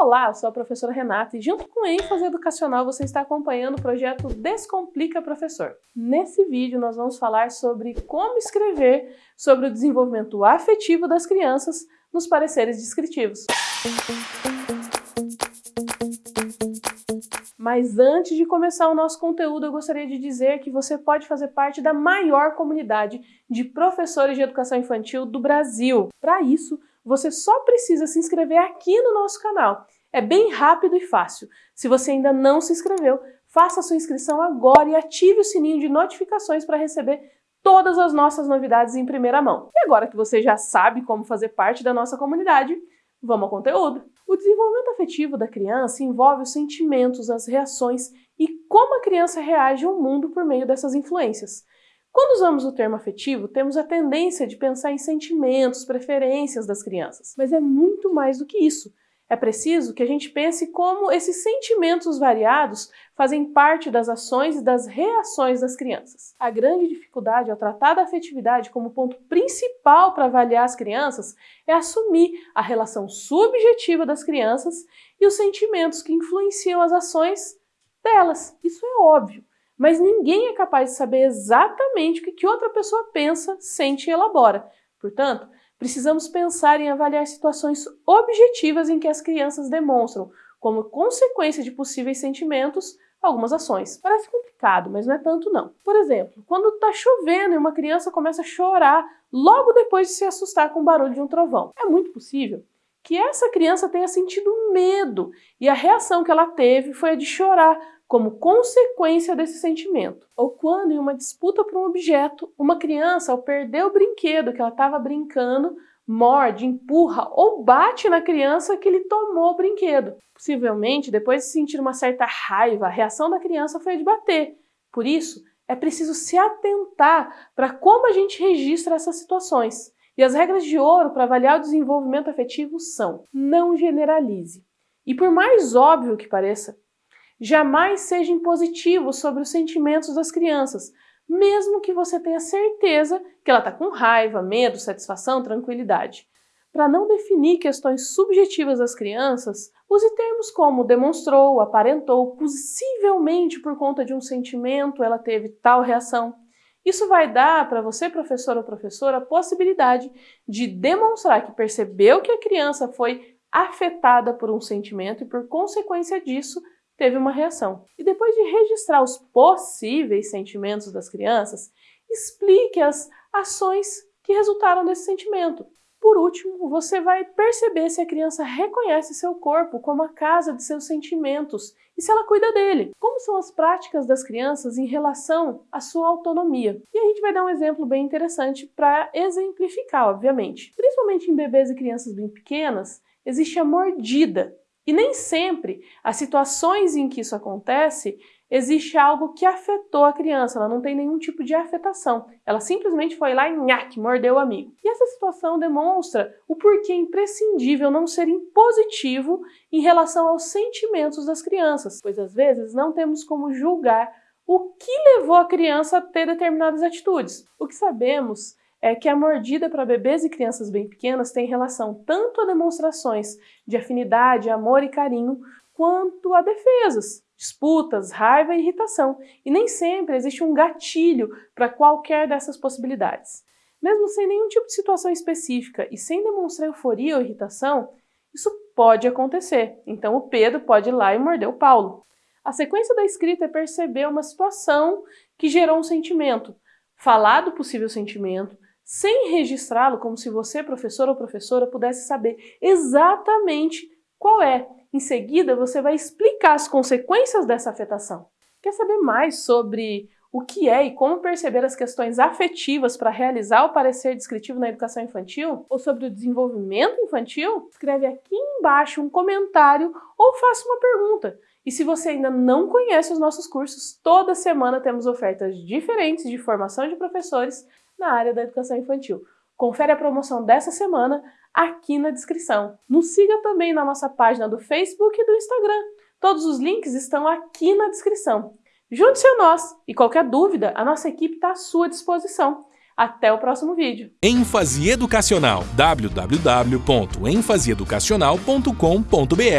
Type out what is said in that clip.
Olá, sou a professora Renata e junto com ênfase educacional você está acompanhando o projeto Descomplica Professor. Nesse vídeo nós vamos falar sobre como escrever sobre o desenvolvimento afetivo das crianças nos pareceres descritivos. Mas antes de começar o nosso conteúdo, eu gostaria de dizer que você pode fazer parte da maior comunidade de professores de educação infantil do Brasil. Para isso, você só precisa se inscrever aqui no nosso canal. É bem rápido e fácil. Se você ainda não se inscreveu, faça sua inscrição agora e ative o sininho de notificações para receber todas as nossas novidades em primeira mão. E agora que você já sabe como fazer parte da nossa comunidade, vamos ao conteúdo. O desenvolvimento afetivo da criança envolve os sentimentos, as reações e como a criança reage ao mundo por meio dessas influências. Quando usamos o termo afetivo, temos a tendência de pensar em sentimentos, preferências das crianças. Mas é muito mais do que isso. É preciso que a gente pense como esses sentimentos variados fazem parte das ações e das reações das crianças. A grande dificuldade ao tratar da afetividade como ponto principal para avaliar as crianças é assumir a relação subjetiva das crianças e os sentimentos que influenciam as ações delas. Isso é óbvio mas ninguém é capaz de saber exatamente o que outra pessoa pensa, sente e elabora. Portanto, precisamos pensar em avaliar situações objetivas em que as crianças demonstram, como consequência de possíveis sentimentos, algumas ações. Parece complicado, mas não é tanto não. Por exemplo, quando está chovendo e uma criança começa a chorar logo depois de se assustar com o barulho de um trovão. É muito possível que essa criança tenha sentido medo e a reação que ela teve foi a de chorar, como consequência desse sentimento. Ou quando, em uma disputa por um objeto, uma criança, ao perder o brinquedo que ela estava brincando, morde, empurra ou bate na criança que lhe tomou o brinquedo. Possivelmente, depois de sentir uma certa raiva, a reação da criança foi a de bater. Por isso, é preciso se atentar para como a gente registra essas situações. E as regras de ouro para avaliar o desenvolvimento afetivo são: não generalize. E por mais óbvio que pareça, jamais seja impositivo sobre os sentimentos das crianças, mesmo que você tenha certeza que ela está com raiva, medo, satisfação, tranquilidade. Para não definir questões subjetivas das crianças, use termos como demonstrou, aparentou, possivelmente por conta de um sentimento ela teve tal reação. Isso vai dar para você, professor ou professora, a possibilidade de demonstrar que percebeu que a criança foi afetada por um sentimento e, por consequência disso, teve uma reação. E depois de registrar os possíveis sentimentos das crianças, explique as ações que resultaram desse sentimento. Por último, você vai perceber se a criança reconhece seu corpo como a casa de seus sentimentos e se ela cuida dele. Como são as práticas das crianças em relação à sua autonomia. E a gente vai dar um exemplo bem interessante para exemplificar, obviamente. Principalmente em bebês e crianças bem pequenas, existe a mordida, e nem sempre as situações em que isso acontece existe algo que afetou a criança, ela não tem nenhum tipo de afetação. Ela simplesmente foi lá e nhaque, mordeu o amigo. E essa situação demonstra o porquê imprescindível não ser impositivo em relação aos sentimentos das crianças, pois às vezes não temos como julgar o que levou a criança a ter determinadas atitudes. O que sabemos é que a mordida para bebês e crianças bem pequenas tem relação tanto a demonstrações de afinidade, amor e carinho, quanto a defesas, disputas, raiva e irritação. E nem sempre existe um gatilho para qualquer dessas possibilidades. Mesmo sem nenhum tipo de situação específica e sem demonstrar euforia ou irritação, isso pode acontecer. Então o Pedro pode ir lá e morder o Paulo. A sequência da escrita é perceber uma situação que gerou um sentimento, falar do possível sentimento, sem registrá-lo como se você, professor ou professora, pudesse saber exatamente qual é. Em seguida, você vai explicar as consequências dessa afetação. Quer saber mais sobre o que é e como perceber as questões afetivas para realizar o parecer descritivo na educação infantil? Ou sobre o desenvolvimento infantil? Escreve aqui embaixo um comentário ou faça uma pergunta. E se você ainda não conhece os nossos cursos, toda semana temos ofertas diferentes de formação de professores na área da educação infantil. Confere a promoção dessa semana aqui na descrição. Nos siga também na nossa página do Facebook e do Instagram. Todos os links estão aqui na descrição. Junte-se a nós e qualquer dúvida, a nossa equipe está à sua disposição. Até o próximo vídeo. ênfase educacional www.enfaseeducacional.com.br